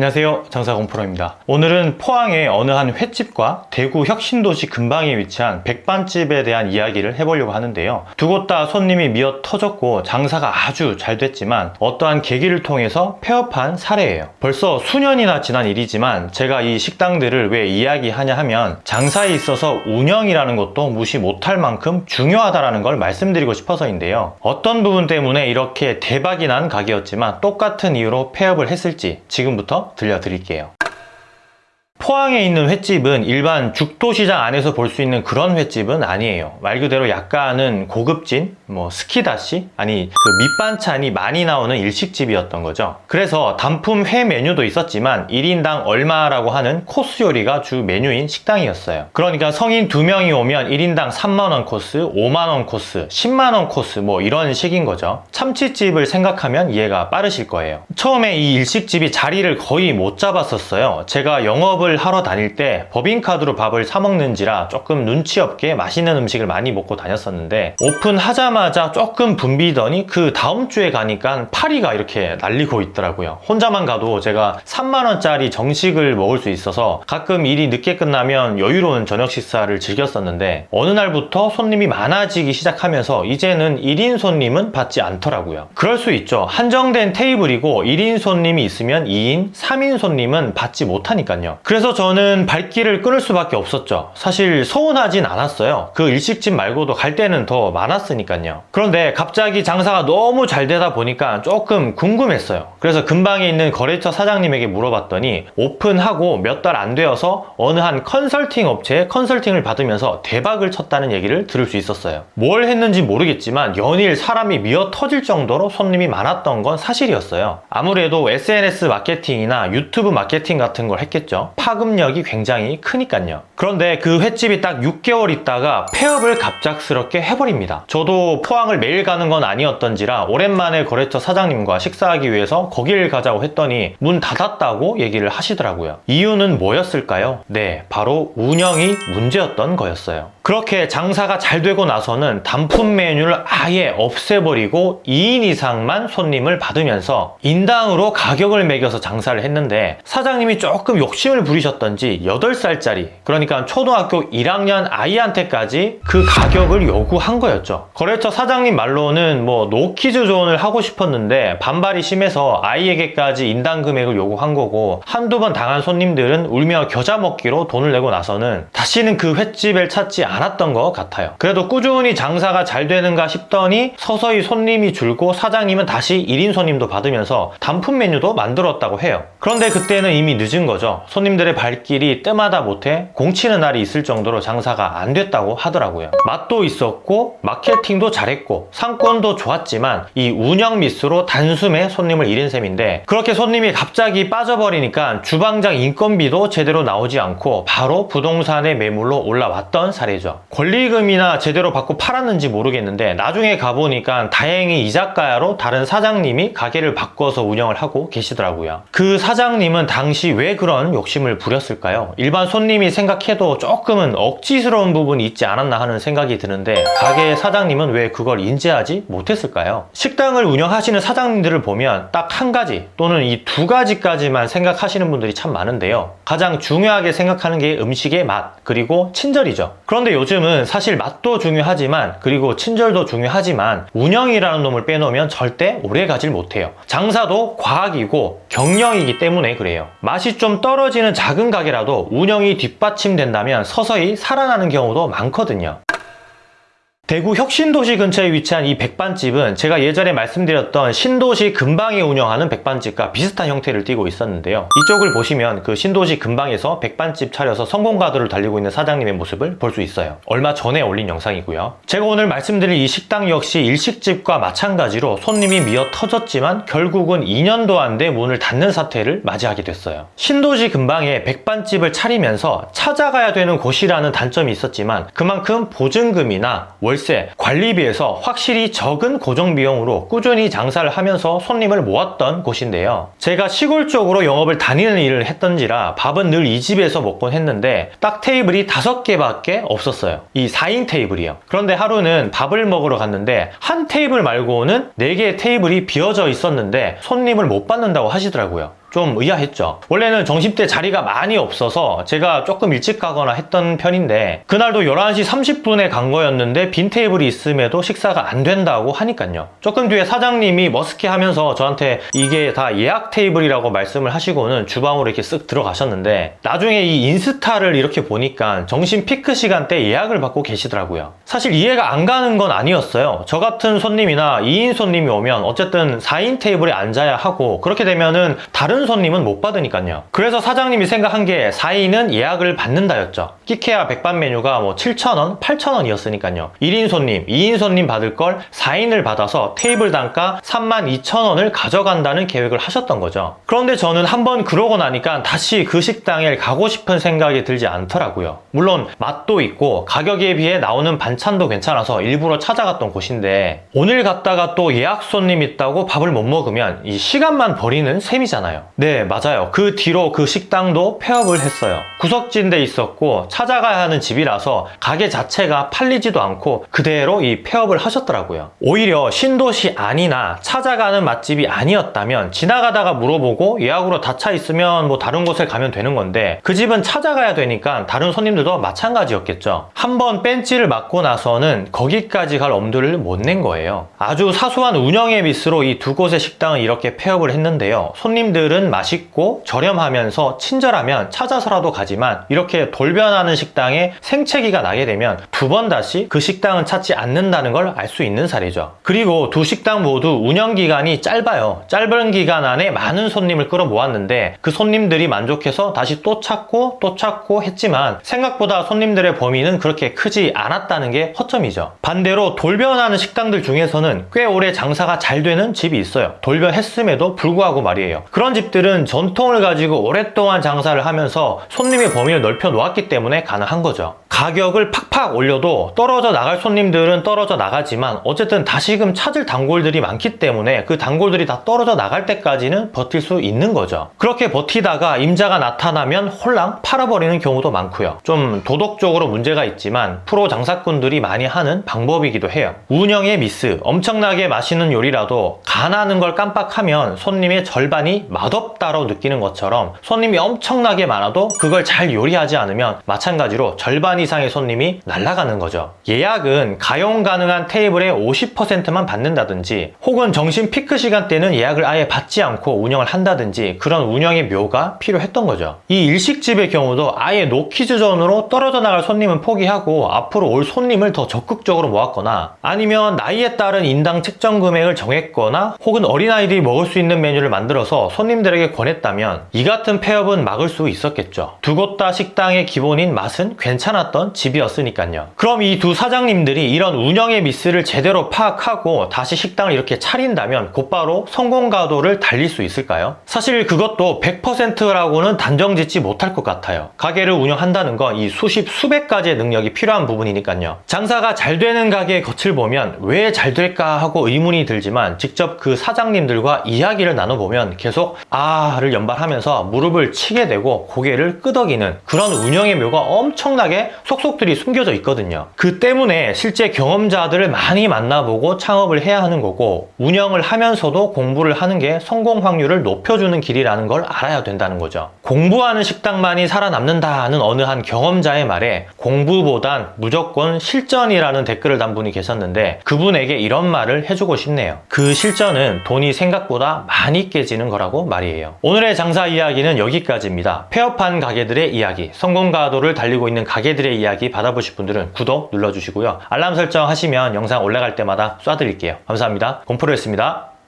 안녕하세요. 장사공 프로입니다. 오늘은 포항의 어느 한 횟집과 대구 혁신도시 근방에 위치한 백반집에 대한 이야기를 해보려고 하는데요. 두 곳 다 손님이 미어 터졌고 장사가 아주 잘 됐지만 어떠한 계기를 통해서 폐업한 사례예요. 벌써 수년이나 지난 일이지만 제가 이 식당들을 왜 이야기하냐 하면 장사에 있어서 운영이라는 것도 무시 못할 만큼 중요하다는 걸 말씀드리고 싶어서인데요. 어떤 부분 때문에 이렇게 대박이 난 가게였지만 똑같은 이유로 폐업을 했을지 지금부터 들려드릴게요. 포항에 있는 횟집은 일반 죽도시장 안에서 볼 수 있는 그런 횟집은 아니에요. 말 그대로 약간은 고급진 뭐 스키다시? 아니 그 밑반찬이 많이 나오는 일식집이었던 거죠. 그래서 단품 회 메뉴도 있었지만 1인당 얼마라고 하는 코스 요리가 주 메뉴인 식당이었어요. 그러니까 성인 2명이 오면 1인당 3만원 코스 5만원 코스 10만원 코스 뭐 이런 식인 거죠. 참치집을 생각하면 이해가 빠르실 거예요. 처음에 이 일식집이 자리를 거의 못 잡았었어요. 제가 영업을 영업을 하러 다닐 때 법인카드로 밥을 사 먹는지라 조금 눈치 없게 맛있는 음식을 많이 먹고 다녔었는데 오픈하자마자 조금 붐비더니 그 다음 주에 가니까 파리가 이렇게 날리고 있더라고요. 혼자만 가도 제가 3만원짜리 정식을 먹을 수 있어서 가끔 일이 늦게 끝나면 여유로운 저녁 식사를 즐겼었는데 어느 날부터 손님이 많아지기 시작하면서 이제는 1인 손님은 받지 않더라고요. 그럴 수 있죠. 한정된 테이블이고 1인 손님이 있으면 2인, 3인 손님은 받지 못하니까요. 그래서 그래서 저는 발길을 끊을 수밖에 없었죠. 사실 서운하진 않았어요. 그 일식집 말고도 갈 때는 더 많았으니까요. 그런데 갑자기 장사가 너무 잘 되다 보니까 조금 궁금했어요. 그래서 근방에 있는 거래처 사장님에게 물어봤더니 오픈하고 몇 달 안 되어서 어느 한 컨설팅 업체에 컨설팅을 받으면서 대박을 쳤다는 얘기를 들을 수 있었어요. 뭘 했는지 모르겠지만 연일 사람이 미어 터질 정도로 손님이 많았던 건 사실이었어요. 아무래도 SNS 마케팅이나 유튜브 마케팅 같은 걸 했겠죠 파급력이 굉장히 크니까요. 그런데 그 횟집이 딱 6개월 있다가 폐업을 갑작스럽게 해버립니다. 저도 포항을 매일 가는 건 아니었던지라 오랜만에 거래처 사장님과 식사하기 위해서 거길 가자고 했더니 문 닫았다고 얘기를 하시더라고요. 이유는 뭐였을까요? 네 바로 운영이 문제였던 거였어요. 그렇게 장사가 잘 되고 나서는 단품 메뉴를 아예 없애버리고 2인 이상만 손님을 받으면서 인당으로 가격을 매겨서 장사를 했는데 사장님이 조금 욕심을 부리 셨던지 8살짜리 그러니까 초등학교 1학년 아이한테까지 그 가격을 요구한 거였죠. 거래처 사장님 말로는 뭐 노키즈 존을 하고 싶었는데 반발이 심해서 아이에게까지 인당 금액을 요구한 거고 한두 번 당한 손님들은 울며 겨자 먹기로 돈을 내고 나서는 다시는 그 횟집을 찾지 않았던 것 같아요. 그래도 꾸준히 장사가 잘 되는가 싶더니 서서히 손님이 줄고 사장님은 다시 1인 손님도 받으면서 단품 메뉴도 만들었다고 해요. 그런데 그때는 이미 늦은 거죠. 손님들의 발길이 뜸하다 못해 공치는 날이 있을 정도로 장사가 안 됐다고 하더라고요. 맛도 있었고 마케팅도 잘했고 상권도 좋았지만 이 운영 미스로 단숨에 손님을 잃은 셈인데 그렇게 손님이 갑자기 빠져버리니까 주방장 인건비도 제대로 나오지 않고 바로 부동산의 매물로 올라왔던 사례죠. 권리금이나 제대로 받고 팔았는지 모르겠는데 나중에 가보니까 다행히 이자가야로 다른 사장님이 가게를 바꿔서 운영을 하고 계시더라고요. 그 사장님은 당시 왜 그런 욕심을 부렸을까요? 일반 손님이 생각해도 조금은 억지스러운 부분이 있지 않았나 하는 생각이 드는데 가게 사장님은 왜 그걸 인지하지 못했을까요? 식당을 운영하시는 사장님들을 보면 딱 한 가지 또는 이 두 가지까지만 생각하시는 분들이 참 많은데요 가장 중요하게 생각하는 게 음식의 맛 그리고 친절이죠 그런데 요즘은 사실 맛도 중요하지만 그리고 친절도 중요하지만 운영이라는 놈을 빼놓으면 절대 오래 가질 못해요 장사도 과학이고 경영이기 때문에 그래요 맛이 좀 떨어지는 작은 가게라도 운영이 뒷받침된다면 서서히 살아나는 경우도 많거든요 대구 혁신도시 근처에 위치한 이 백반집은 제가 예전에 말씀드렸던 신도시 근방에 운영하는 백반집과 비슷한 형태를 띠고 있었는데요. 이쪽을 보시면 그 신도시 근방에서 백반집 차려서 성공가도를 달리고 있는 사장님의 모습을 볼 수 있어요. 얼마 전에 올린 영상이고요. 제가 오늘 말씀드릴 이 식당 역시 일식집과 마찬가지로 손님이 미어 터졌지만 결국은 2년도 안 돼 문을 닫는 사태를 맞이하게 됐어요. 신도시 근방에 백반집을 차리면서 찾아가야 되는 곳이라는 단점이 있었지만 그만큼 보증금이나 월 월세, 관리비에서 확실히 적은 고정비용으로 꾸준히 장사를 하면서 손님을 모았던 곳인데요. 제가 시골 쪽으로 영업을 다니는 일을 했던지라 밥은 늘 이 집에서 먹곤 했는데 딱 테이블이 다섯 개밖에 없었어요. 이 4인 테이블이요. 그런데 하루는 밥을 먹으러 갔는데 한 테이블 말고는 4개의 테이블이 비어져 있었는데 손님을 못 받는다고 하시더라고요 좀 의아했죠. 원래는 점심때 자리가 많이 없어서 제가 조금 일찍 가거나 했던 편인데 그날도 11시 30분에 간 거였는데 빈 테이블이 있음에도 식사가 안 된다고 하니까요. 조금 뒤에 사장님이 머쓱해 하면서 저한테 이게 다 예약 테이블이라고 말씀을 하시고는 주방으로 이렇게 쓱 들어가셨는데 나중에 이 인스타를 이렇게 보니까 점심 피크 시간대 예약을 받고 계시더라고요. 사실 이해가 안 가는 건 아니었어요. 저 같은 손님이나 2인 손님이 오면 어쨌든 4인 테이블에 앉아야 하고 그렇게 되면은 다른 손님은 못 받으니까요. 그래서 사장님이 생각한 게 4인은 예약을 받는다였죠. 끽해야 백반 메뉴가 뭐 7,000원, 8,000원이었으니까요. 1인 손님, 2인 손님 받을 걸 4인을 받아서 테이블 단가 32,000원을 가져간다는 계획을 하셨던 거죠. 그런데 저는 한번 그러고 나니까 다시 그 식당에 가고 싶은 생각이 들지 않더라고요. 물론 맛도 있고 가격에 비해 나오는 반찬도 괜찮아서 일부러 찾아갔던 곳인데 오늘 갔다가 또 예약 손님 있다고 밥을 못 먹으면 이 시간만 버리는 셈이잖아요. 네, 맞아요. 그 뒤로 그 식당도 폐업을 했어요. 구석진 데 있었고 찾아가야 하는 집이라서 가게 자체가 팔리지도 않고 그대로 이 폐업을 하셨더라고요. 오히려 신도시 아니나 찾아가는 맛집이 아니었다면 지나가다가 물어보고 예약으로 다 차 있으면 뭐 다른 곳에 가면 되는 건데 그 집은 찾아가야 되니까 다른 손님들도 마찬가지였겠죠. 한번 벤치를 맞고 나서는 거기까지 갈 엄두를 못 낸 거예요. 아주 사소한 운영의 미스로 이 두 곳의 식당은 이렇게 폐업을 했는데요. 손님들은 맛있고 저렴하면서 친절하면 찾아서라도 가지만 이렇게 돌변하는 식당에 생채기가 나게 되면 두 번 다시 그 식당은 찾지 않는다는 걸 알 수 있는 사례죠. 그리고 두 식당 모두 운영 기간이 짧아요. 짧은 기간 안에 많은 손님을 끌어모았는데 그 손님들이 만족해서 다시 또 찾고 또 찾고 했지만 생각보다 손님들의 범위는 그렇게 크지 않았다는 게 허점이죠. 반대로 돌변하는 식당들 중에서는 꽤 오래 장사가 잘 되는 집이 있어요. 돌변했음에도 불구하고 말이에요. 그런 집 들은 전통을 가지고 오랫동안 장사를 하면서 손님의 범위를 넓혀 놓았기 때문에 가능한 거죠. 가격을 팍팍 올려도 떨어져 나갈 손님들은 떨어져 나가지만 어쨌든 다시금 찾을 단골들이 많기 때문에 그 단골들이 다 떨어져 나갈 때까지는 버틸 수 있는 거죠. 그렇게 버티다가 임자가 나타나면 홀랑 팔아버리는 경우도 많고요. 좀 도덕적으로 문제가 있지만 프로 장사꾼들이 많이 하는 방법이기도 해요. 운영의 미스, 엄청나게 맛있는 요리라도 간하는 걸 깜빡하면 손님의 절반이 맛없다로 느끼는 것처럼 손님이 엄청나게 많아도 그걸 잘 요리하지 않으면 마찬가지로 절반 이상의 손님이 날아가는 거죠. 예약은 가용 가능한 테이블의 50%만 받는다든지 혹은 점심 피크 시간대는 예약을 아예 받지 않고 운영을 한다든지 그런 운영의 묘가 필요했던 거죠. 이 일식집의 경우도 아예 노키즈존으로 떨어져 나갈 손님은 포기하고 앞으로 올 손님을 더 적극적으로 모았거나 아니면 나이에 따른 인당 책정 금액을 정했거나 혹은 어린아이들이 먹을 수 있는 메뉴를 만들어서 손님들 에게 권했다면 이 같은 폐업은 막을 수 있었겠죠. 두 곳 다 식당의 기본인 맛은 괜찮았던 집이었으니까요. 그럼 이 두 사장님들이 이런 운영의 미스를 제대로 파악하고 다시 식당을 이렇게 차린다면 곧바로 성공 가도를 달릴 수 있을까요? 사실 그것도 100%라고는 단정 짓지 못할 것 같아요. 가게를 운영한다는 건 이 수십 수백 가지의 능력이 필요한 부분이니까요. 장사가 잘 되는 가게의 겉을 보면 왜 잘 될까 하고 의문이 들지만 직접 그 사장님들과 이야기를 나눠보면 계속 아를 연발하면서 무릎을 치게 되고 고개를 끄덕이는 그런 운영의 묘가 엄청나게 속속들이 숨겨져 있거든요. 그 때문에 실제 경험자들을 많이 만나보고 창업을 해야 하는 거고 운영을 하면서도 공부를 하는 게 성공 확률을 높여주는 길이라는 걸 알아야 된다는 거죠. 공부하는 식당만이 살아남는다는 어느 한 경험자의 말에 공부보단 무조건 실전이라는 댓글을 단 분이 계셨는데 그분에게 이런 말을 해주고 싶네요. 그 실전은 돈이 생각보다 많이 깨지는 거라고 말이에요. 오늘의 장사 이야기는 여기까지입니다. 폐업한 가게들의 이야기, 성공 가도를 달리고 있는 가게들의 이야기 받아보실 분들은 구독 눌러주시고요. 알람 설정 하시면 영상 올라갈 때마다 쏴드릴게요. 감사합니다. 곰프로였습니다.